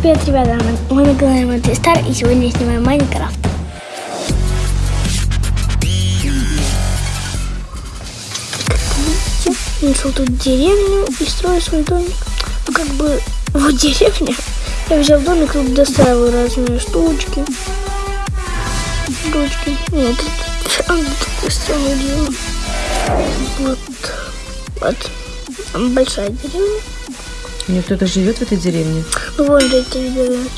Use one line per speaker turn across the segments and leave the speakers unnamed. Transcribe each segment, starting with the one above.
Привет, ребята, мы на канале Монтей Стар, и сегодня я снимаю Майнкрафт. Нашел тут деревню и строю свой домик. Ну, как бы, вот деревня. Я взял домик, тут достраиваю разные штучки. Штучки. Нет, тут такое странное дело. Вот. Вот. Большая деревня.
Нет, кто-то живет в этой деревне.
Ну, вон же эти живет.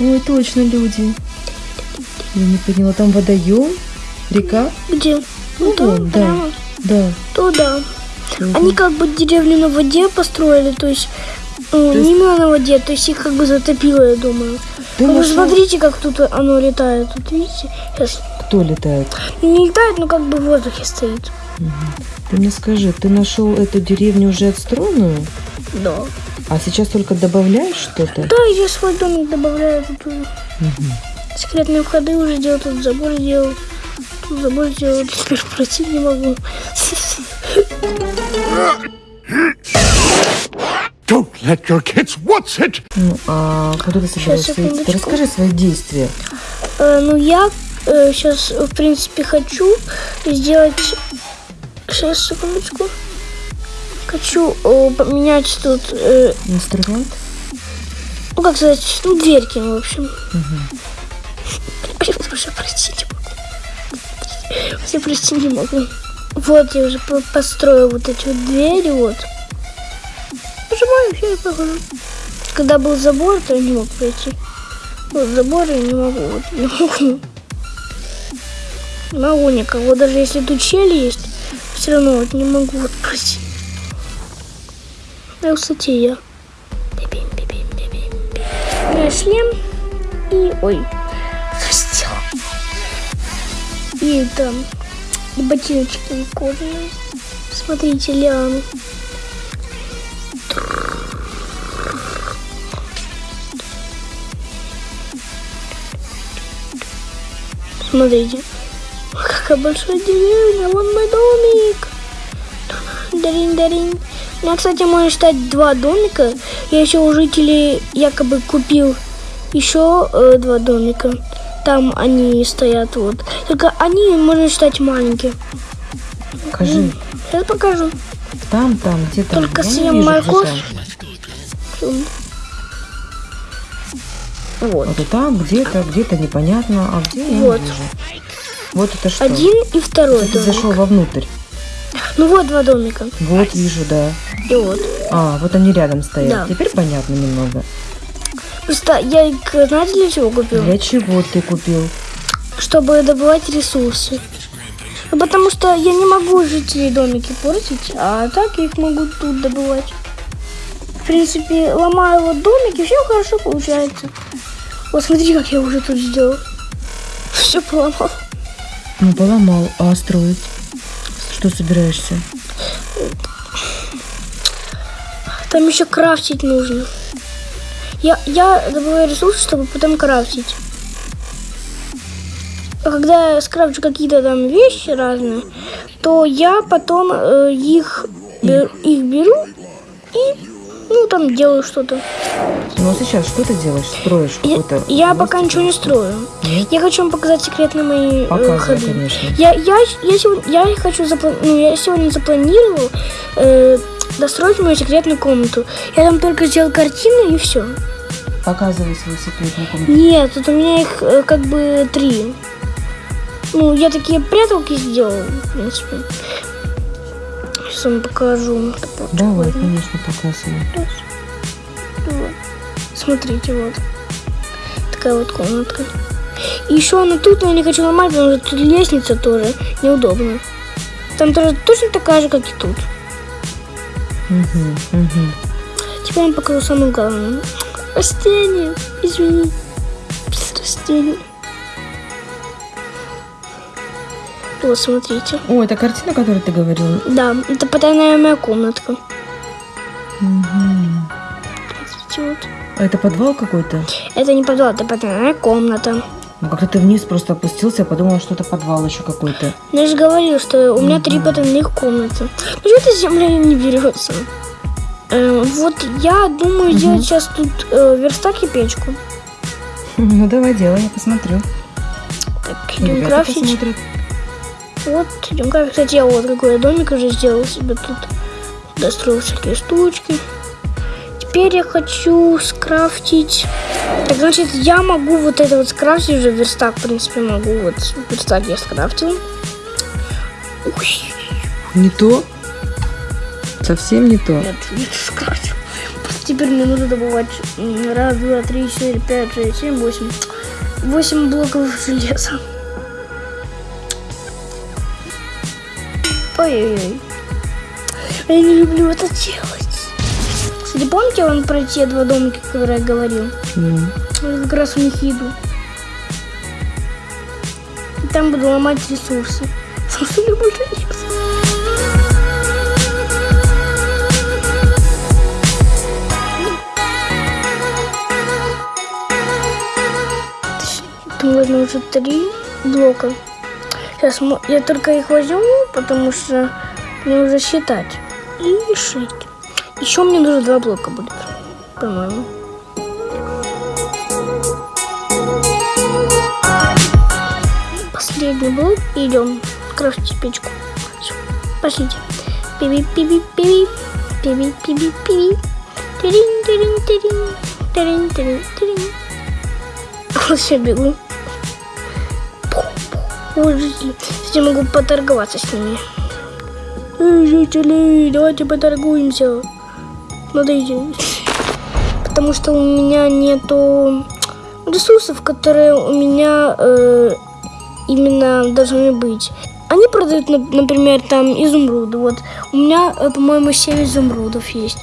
Ой, точно люди. Я не поняла, там водоем, река.
Где?
Ну,
там,
вон, да,
прямо
да.
Туда.
Мгм.
Они как бы деревню на воде построили, то есть, ну,
есть-
не именно на воде, то есть их как бы затопило, я думаю. Ну, вы смотрите, как тут оно летает. Вот видите? Сейчас
Кто летает?
не летает, но как бы в воздухе стоит.
Ты мне скажи, ты нашел эту деревню уже отстроенную?
Да.
А сейчас только добавляешь что-то?
Да, я свой домик добавляю тут уже. Секретные входы уже делал, тут забор сделал. Тут забор сделал, теперь пройти не могу.
Don't let your kids watch it.
Ну, а куда ты собираешься идти? Ты расскажи свои действия.
Э, ну, я сейчас, в принципе, хочу сделать... Сейчас, секундочку. Хочу э, поменять тут, э,
Инструмент?
ну, как сказать, ну, дверки, в общем. Я уже пройти не могу. Я пройти не могу. Вот, я уже по- построил вот эти вот двери, вот. Нажимаю, все, и прохожу. Когда был забор, то я не мог пройти. Вот забор я не могу, вот, не могу. Могу никак. Вот даже если тут щель есть, все равно вот не могу вот пройти. Высоте я. Бибим, бибим, и... Ой, раздел. И там и ботиночки кожаные. Смотрите, лианы. Смотрите. Какая большая деревня. Вон мой домик. Дарин, дарин. У меня, кстати, можно считать два домика. Я еще у жителей якобы купил еще э, два домика. Там они стоят вот. Только они, можно считать, маленькие.
Покажи.
Сейчас покажу.
Там, там, где там?
Только
Я
съем морковь. Вот.
Вот и там, где-то, где-то непонятно, а где я
Вот.
не вижу. Вот это что?
Один и второй
Ты зашел вовнутрь.
Ну вот два домика.
Вот вижу, да.
И вот.
А, вот они рядом стоят.
Да.
Теперь понятно немного.
Просто я их, знаете, для чего купил?
Для чего ты купил?
Чтобы добывать ресурсы. Ну, потому что я не могу жителей домики портить, а так их могу тут добывать. В принципе, ломаю вот домики, все хорошо получается. Вот смотри, как я уже тут сделал. Все поломал.
Ну, поломал. А строить? Что собираешься?
Там еще крафтить нужно. Я, я добываю ресурсы, чтобы потом крафтить. А когда я скрафчу какие-то там вещи разные, то я потом э, их, бер- их беру и ну там делаю что-то.
Ну, а сейчас что ты делаешь? Строишь
Я,
какой-то...
я
мост?
пока ничего не строю.
Нет?
Я хочу вам показать секретные мои э,
Показывай,
ходы.
конечно.
Я, я, я, сегодня, я хочу запла- ну, я сегодня запланировал э, достроить мою секретную комнату. Я там только сделал картину и все.
Показывай свою секретную комнату.
Нет, тут у меня их э, как бы три. Ну, я такие пряталки сделал, в принципе. Сейчас вам покажу.
Давай, конечно, показывай.
Вот. Смотрите, вот. Такая вот комнатка. И еще она тут, но я не хочу ломать, потому что тут лестница тоже неудобно. Там тоже точно такая же, как и тут.
Угу, угу.
Теперь я вам покажу самое главное. Растение. Извини. Растение. Вот, смотрите.
О, это картина, о которой ты говорил?
Да, это потайная моя комнатка.
Угу.
Смотрите, вот.
А это подвал какой-то?
Это не подвал, это потайная комната.
Ну, как-то ты вниз просто опустился, я подумала, что это подвал еще какой-то.
Ну, я же говорил, что у меня три потайных комнаты. Ну, что эта земля не берется? Э, вот я думаю сделать сейчас тут э, верстак и печку.
Ну давай делай, я посмотрю.
Так, идем крафтить.
посмотрят.
Вот, крафтить. Кстати, я вот какой я домик уже сделал себе тут. Достроил всякие штучки. Теперь я хочу скрафтить... Так, значит, я могу вот это вот скрафтить уже верстак, в принципе, могу. Вот верстак я скрафтил. Ух,
Не то? Совсем не то.
Нет, не скрафтил. Просто теперь мне нужно добывать раз, два, три, четыре, пять, шесть, семь, восемь. Восемь блоков железа. Ой-ой-ой. Я не люблю это делать. Кстати, помните, он про те два домика, которые я говорил?
Ну,
Я как раз в них иду. И там буду ломать ресурсы. У меня больше нет. Там возьму уже три блока. Сейчас я только их возьму, потому что мне уже считать. И шить. Еще мне нужно два блока будет, по-моему. Последний блок. Идем крафтить печку. Всё, Пошлите. пиби пиби пиби пиби пиби пиби Жители. Кстати, могу поторговаться с ними. Эй, жители, давайте поторгуемся. Смотрите. Потому что у меня нету ресурсов, которые у меня э, именно должны быть. Они продают, нап- например, там изумруды. Вот у меня, э, по-моему, 7 изумрудов есть.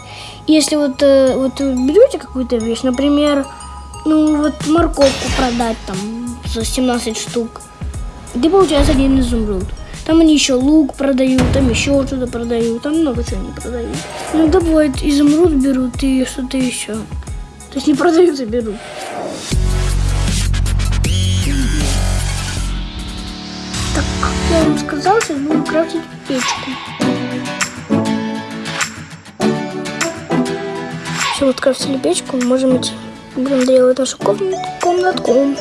Если вот, э, вот берете какую-то вещь, например, ну вот морковку продать там за 17 штук, ты получаешь один изумруд. Там они еще лук продают, там еще что-то продают, там много чего не продают. Иногда бывает изумруд берут и что-то еще. То есть не продают, а берут. Так, я вам сказал, сейчас буду крафтить печку. Все, вот крафтили печку, можем идти. Будем делать нашу комнатку.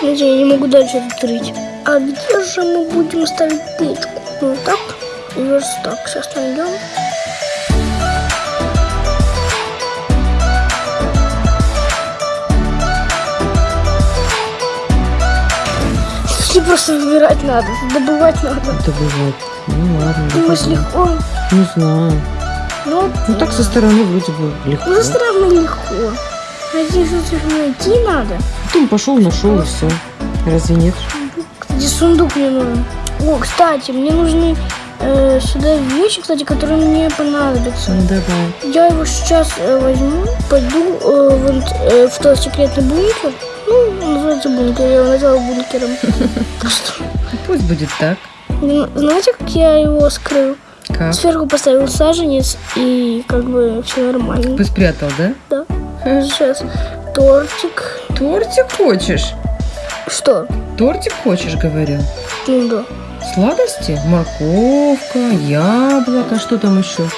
Знаете, я не могу дальше это рыть. А где же мы будем ставить печку? Ну, так и верстак. Сейчас найдем. Не просто выбирать надо, добывать надо.
это бывает. Ну ладно,
Думаешь,
добавим.
легко?
Не знаю.
Ну,
Ну так со стороны вроде бы легко.
ну, все равно легко. Здесь что-то найти надо.
Ты пошел, нашел и все. Разве нет?
Кстати, сундук мне нужен. О, кстати, мне нужны э, сюда вещи, кстати, которые мне понадобятся.
Ну давай.
Я его сейчас э, возьму, пойду э, вот, э, в тот секретный бункер. Ну, называется бункер, я его назвала бункером.
Пусть будет так.
Знаете, как я его скрыл?
Как?
Сверху поставил саженец и как бы все нормально.
Ты спрятал, да?
Да. Сейчас тортик.
Тортик хочешь?
Что?
Тортик хочешь, говорю.
Ну да.
Сладости? Морковка, яблоко, что там еще?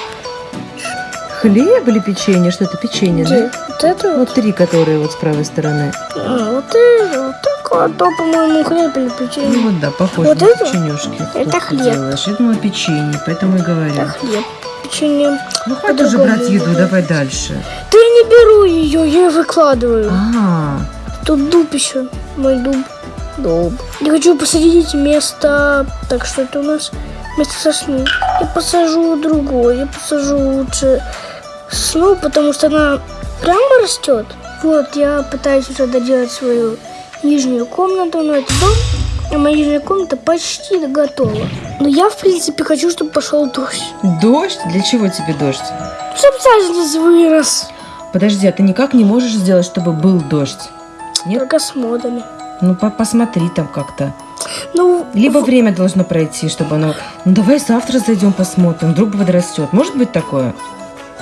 Хлеб или печенье? Что это печенье, да?
Вот это вот.
Вот три, которые вот с правой стороны.
А, вот это, вот так, а то, по-моему, хлеб или
Ну
печенье.
вот да, похоже
Вот
на
это?
печенюшки.
Это
Тут
хлеб.
делаешь. Я думала печенье, поэтому и говорю.
Это хлеб. Печенье.
Ну хватит уже брать еду, давай дальше.
Да я не беру ее, я ее выкладываю.
А,
Тут дуб еще. Мой дуб. Дуб. Я хочу посадить место... Так, что это у нас? Место сосны. Я посажу другое. Я посажу лучше сосну, потому что она прямо растет. Вот, я пытаюсь уже доделать свою нижнюю комнату, но это дом. А моя нижняя комната почти готова. Но я, в принципе, хочу, чтобы пошел дождь.
дождь? Для чего тебе дождь?
Чтобы саженец вырос.
Подожди, а ты никак не можешь сделать, чтобы был дождь? Нет?
Только с модами.
Ну, по- посмотри там как-то.
Ну,
Либо время должно пройти, чтобы оно... Ну, давай завтра зайдем посмотрим, вдруг подрастет. Может быть такое?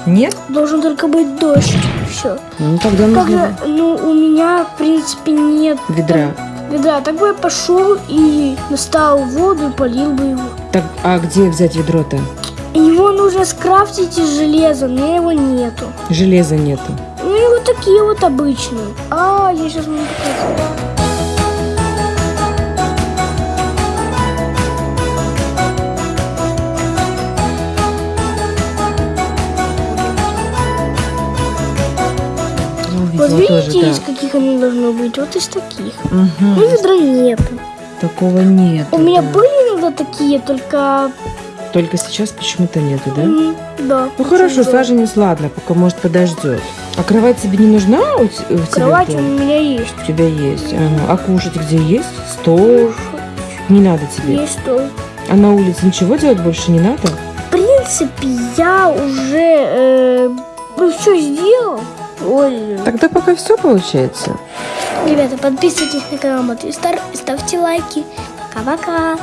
Нет?
должен только быть дождь. Все.
Ну, тогда
Как же, ну, у меня, в принципе, нет
Ведра.
ведра. Так бы я пошел и достал воду и полил бы его.
Так, а где взять ведро-то?
Его нужно скрафтить из железа, меня его нету.
Железа нету.
У меня вот такие вот обычные. А, я сейчас могу показать. Вот видите,
тоже,
из
да.
каких оно должно быть? Вот из таких.
Мгм.
Ну, ведра нету.
Такого нет.
У меня были иногда такие, только...
Только сейчас почему-то нету, да?
м, Да.
Ну хорошо,
Да.
саженец, ладно, пока может подождет. А кровать тебе не нужна у, у тебя?
Кровать у
дома?
меня есть.
У тебя есть. Ага. А кушать где есть? Стол? Не надо тебе.
Есть стол.
А на улице ничего делать больше не надо?
В принципе, я уже э, ну, все сделал. Ой,
Тогда пока все получается.
ребята, подписывайтесь на канал Матвей Стар ставьте лайки. Пока-пока.